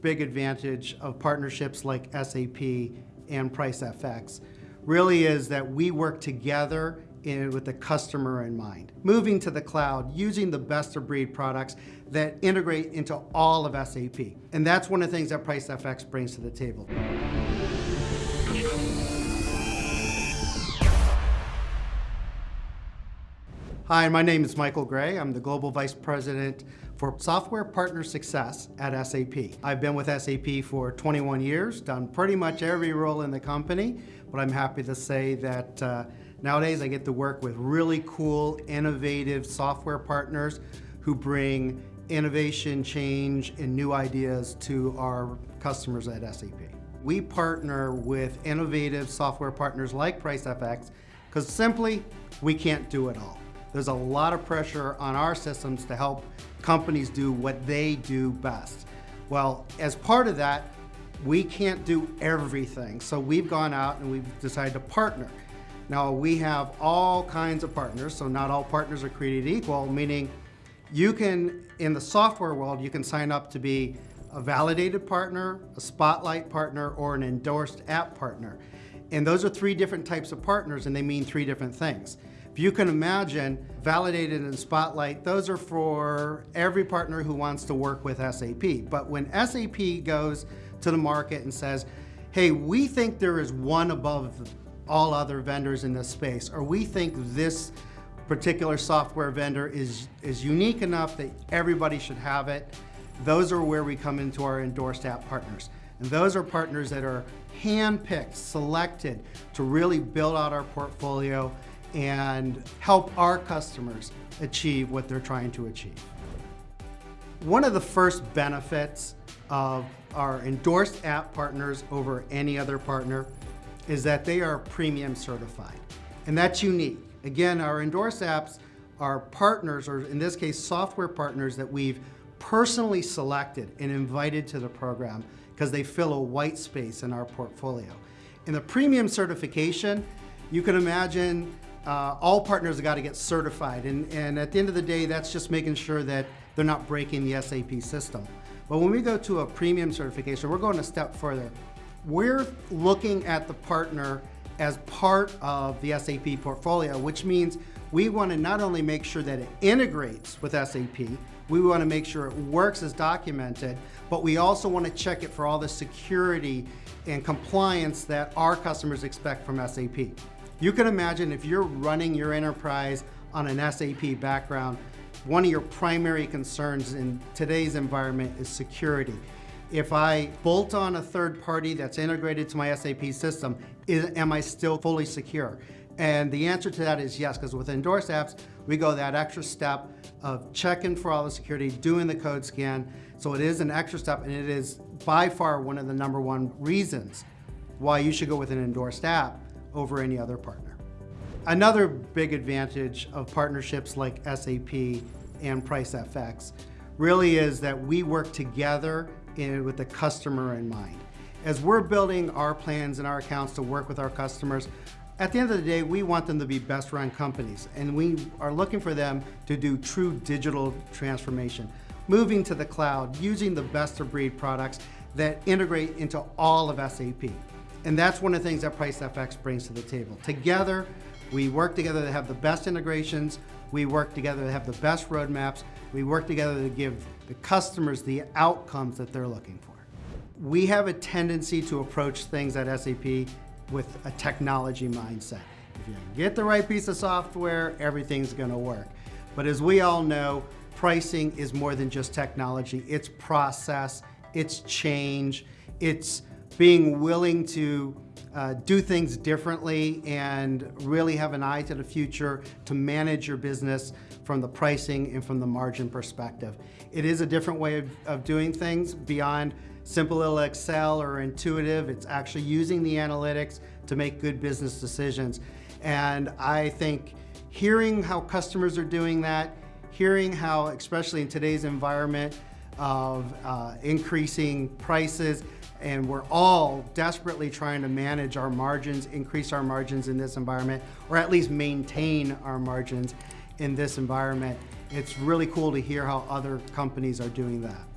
Big advantage of partnerships like SAP and PriceFX really is that we work together in, with the customer in mind. Moving to the cloud, using the best of breed products that integrate into all of SAP. And that's one of the things that PriceFX brings to the table. Hi, my name is Michael Gray. I'm the Global Vice President for Software Partner Success at SAP. I've been with SAP for 21 years, done pretty much every role in the company, but I'm happy to say that uh, nowadays I get to work with really cool, innovative software partners who bring innovation, change, and new ideas to our customers at SAP. We partner with innovative software partners like PriceFX because simply we can't do it all. There's a lot of pressure on our systems to help companies do what they do best. Well, as part of that, we can't do everything. So we've gone out and we've decided to partner. Now we have all kinds of partners, so not all partners are created equal, meaning you can, in the software world, you can sign up to be a validated partner, a spotlight partner, or an endorsed app partner. And those are three different types of partners and they mean three different things. You can imagine, Validated and Spotlight, those are for every partner who wants to work with SAP. But when SAP goes to the market and says, hey, we think there is one above all other vendors in this space, or we think this particular software vendor is, is unique enough that everybody should have it, those are where we come into our endorsed app partners. And those are partners that are handpicked, selected to really build out our portfolio and help our customers achieve what they're trying to achieve. One of the first benefits of our endorsed app partners over any other partner is that they are premium certified. And that's unique. Again, our endorsed apps are partners, or in this case, software partners that we've personally selected and invited to the program because they fill a white space in our portfolio. In the premium certification, you can imagine uh, all partners have got to get certified. And, and at the end of the day, that's just making sure that they're not breaking the SAP system. But when we go to a premium certification, we're going a step further. We're looking at the partner as part of the SAP portfolio, which means we want to not only make sure that it integrates with SAP, we want to make sure it works as documented, but we also want to check it for all the security and compliance that our customers expect from SAP. You can imagine if you're running your enterprise on an SAP background, one of your primary concerns in today's environment is security. If I bolt on a third party that's integrated to my SAP system, is, am I still fully secure? And the answer to that is yes, because with endorsed apps, we go that extra step of checking for all the security, doing the code scan. So it is an extra step and it is by far one of the number one reasons why you should go with an endorsed app over any other partner. Another big advantage of partnerships like SAP and PriceFX really is that we work together in, with the customer in mind. As we're building our plans and our accounts to work with our customers, at the end of the day, we want them to be best run companies and we are looking for them to do true digital transformation, moving to the cloud, using the best of breed products that integrate into all of SAP. And that's one of the things that PriceFX brings to the table. Together, we work together to have the best integrations, we work together to have the best roadmaps, we work together to give the customers the outcomes that they're looking for. We have a tendency to approach things at SAP with a technology mindset. If you get the right piece of software, everything's gonna work. But as we all know, pricing is more than just technology. It's process, it's change, it's being willing to uh, do things differently and really have an eye to the future to manage your business from the pricing and from the margin perspective. It is a different way of, of doing things beyond simple little Excel or intuitive. It's actually using the analytics to make good business decisions. And I think hearing how customers are doing that, hearing how, especially in today's environment of uh, increasing prices, and we're all desperately trying to manage our margins, increase our margins in this environment, or at least maintain our margins in this environment. It's really cool to hear how other companies are doing that.